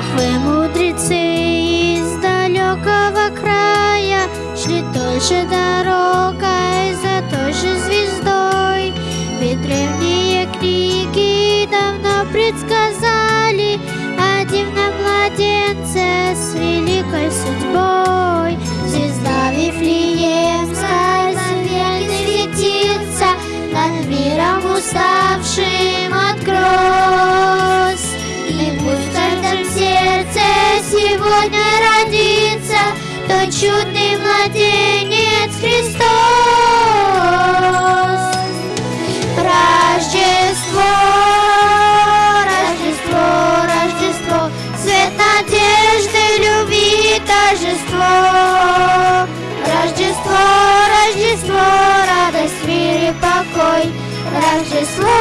Вы, мудрецы из далекого края, Шли той же дорогой, за той же звездой. Ведь древние книги давно предсказали О дивном младенце с великой судьбой. Звезда Вифлеемская завет светится, Над миром уставшим сегодня родится Тот чудный младенец Христос. Рождество, Рождество, Рождество, Свет надежды, любви, торжество. Рождество, Рождество, радость, мир и покой. Рождество,